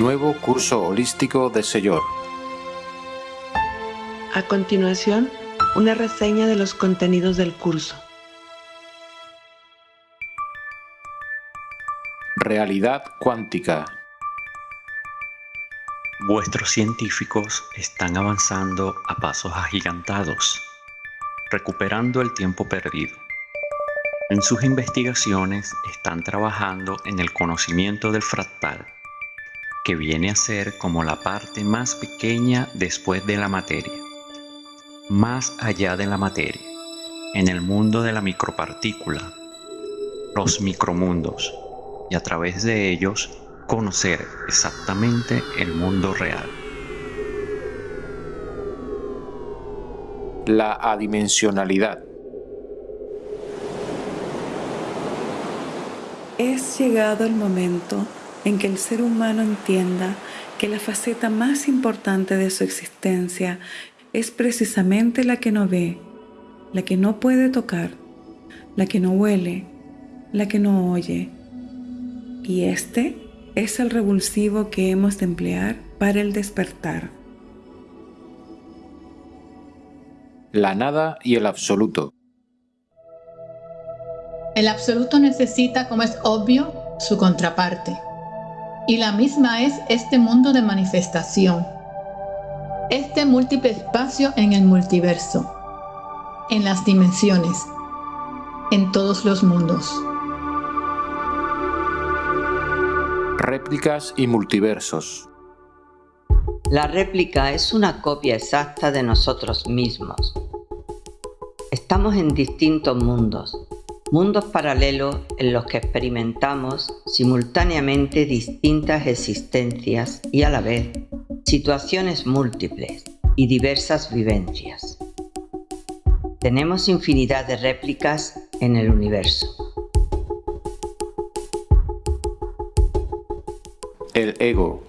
Nuevo curso holístico de Señor. A continuación, una reseña de los contenidos del curso. Realidad cuántica. Vuestros científicos están avanzando a pasos agigantados, recuperando el tiempo perdido. En sus investigaciones están trabajando en el conocimiento del fractal, que viene a ser como la parte más pequeña después de la materia, más allá de la materia, en el mundo de la micropartícula, los micromundos, y a través de ellos conocer exactamente el mundo real. La adimensionalidad. Es llegado el momento en que el ser humano entienda que la faceta más importante de su existencia es precisamente la que no ve, la que no puede tocar, la que no huele, la que no oye. Y este es el revulsivo que hemos de emplear para el despertar. La nada y el absoluto. El absoluto necesita, como es obvio, su contraparte. Y la misma es este mundo de manifestación. Este múltiple espacio en el multiverso. En las dimensiones. En todos los mundos. Réplicas y multiversos. La réplica es una copia exacta de nosotros mismos. Estamos en distintos mundos, mundos paralelos en los que experimentamos simultáneamente distintas existencias y a la vez situaciones múltiples y diversas vivencias. Tenemos infinidad de réplicas en el universo. El ego.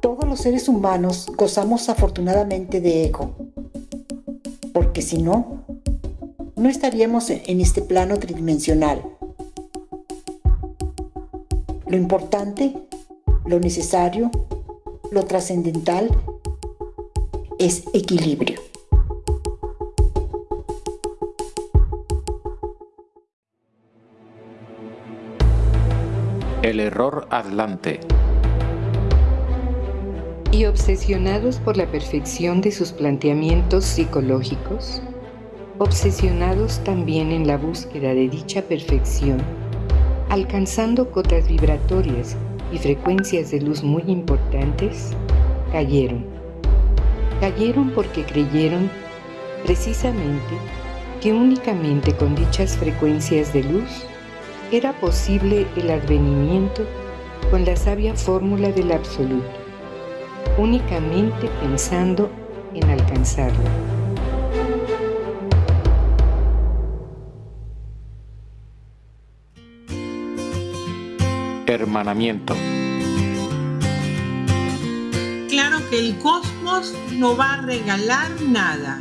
Todos los seres humanos gozamos afortunadamente de ego, porque si no, no estaríamos en este plano tridimensional. Lo importante, lo necesario, lo trascendental es equilibrio. El error atlante. Y obsesionados por la perfección de sus planteamientos psicológicos, obsesionados también en la búsqueda de dicha perfección, alcanzando cotas vibratorias y frecuencias de luz muy importantes, cayeron. Cayeron porque creyeron precisamente que únicamente con dichas frecuencias de luz era posible el advenimiento con la sabia fórmula del absoluto, únicamente pensando en alcanzarlo. Hermanamiento. Claro que el cosmos no va a regalar nada,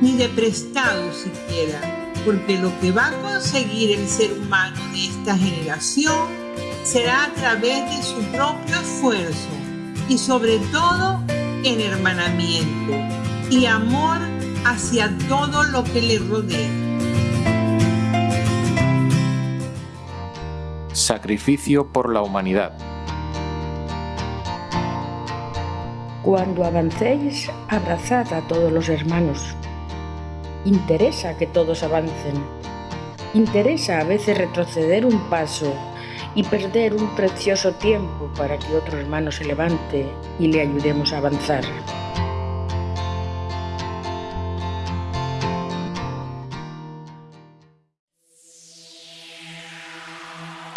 ni de prestado siquiera, porque lo que va a conseguir el ser humano de esta generación será a través de su propio esfuerzo y sobre todo en hermanamiento y amor hacia todo lo que le rodea. Sacrificio por la humanidad. Cuando avancéis, abrazad a todos los hermanos. Interesa que todos avancen. Interesa a veces retroceder un paso y perder un precioso tiempo para que otro hermano se levante y le ayudemos a avanzar.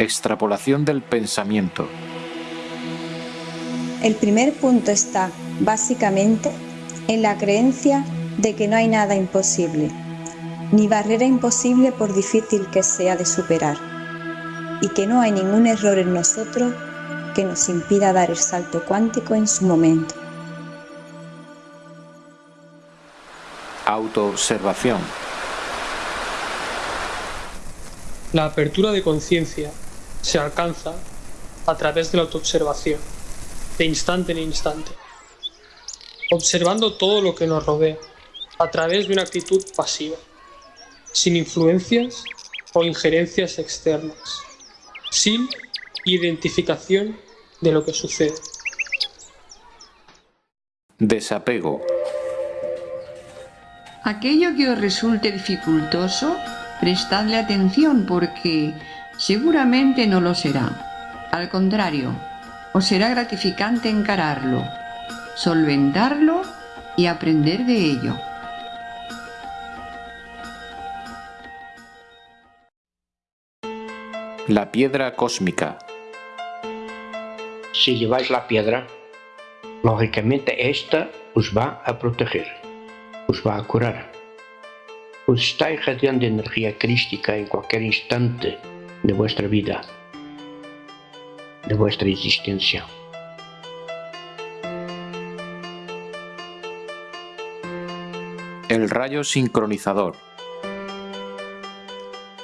Extrapolación del pensamiento. El primer punto está, básicamente, en la creencia de que no hay nada imposible, ni barrera imposible por difícil que sea de superar, y que no hay ningún error en nosotros que nos impida dar el salto cuántico en su momento. Autoobservación. La apertura de conciencia se alcanza a través de la autoobservación, de instante en instante, observando todo lo que nos rodea, a través de una actitud pasiva, sin influencias o injerencias externas, sin identificación de lo que sucede. Desapego. Aquello que os resulte dificultoso, prestadle atención porque seguramente no lo será. Al contrario, os será gratificante encararlo, solventarlo y aprender de ello. La piedra cósmica. Si lleváis la piedra, lógicamente esta os va a proteger, os va a curar. Os está irradiando energía crística en cualquier instante de vuestra vida, de vuestra existencia. El rayo sincronizador.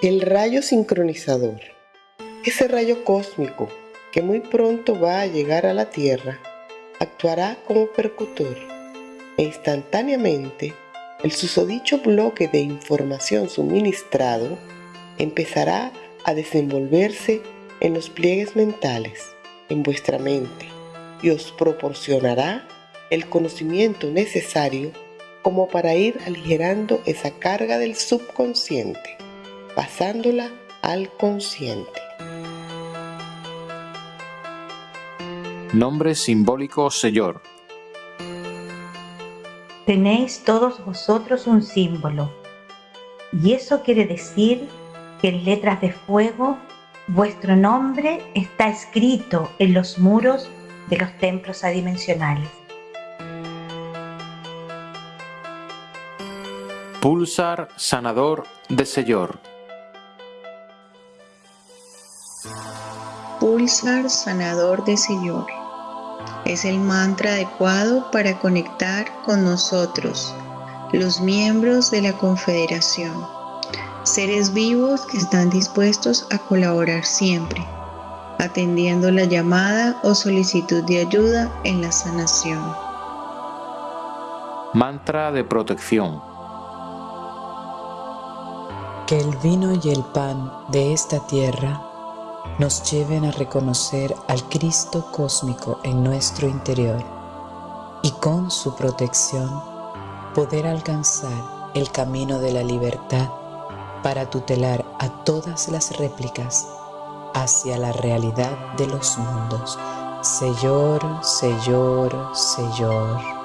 El rayo sincronizador. Ese rayo cósmico que muy pronto va a llegar a la Tierra actuará como percutor e instantáneamente el susodicho bloque de información suministrado empezará a desenvolverse en los pliegues mentales, en vuestra mente, y os proporcionará el conocimiento necesario como para ir aligerando esa carga del subconsciente, pasándola al consciente. Nombre simbólico Señor. Tenéis todos vosotros un símbolo, y eso quiere decir que en letras de fuego vuestro nombre está escrito en los muros de los templos adimensionales. Pulsar sanador de Señor. Pulsar sanador de Señor. Es el mantra adecuado para conectar con nosotros, los miembros de la Confederación, seres vivos que están dispuestos a colaborar siempre, atendiendo la llamada o solicitud de ayuda en la sanación. Mantra de protección. Que el vino y el pan de esta tierra nos lleven a reconocer al Cristo cósmico en nuestro interior y con su protección poder alcanzar el camino de la libertad para tutelar a todas las réplicas hacia la realidad de los mundos. Señor, Señor, Señor.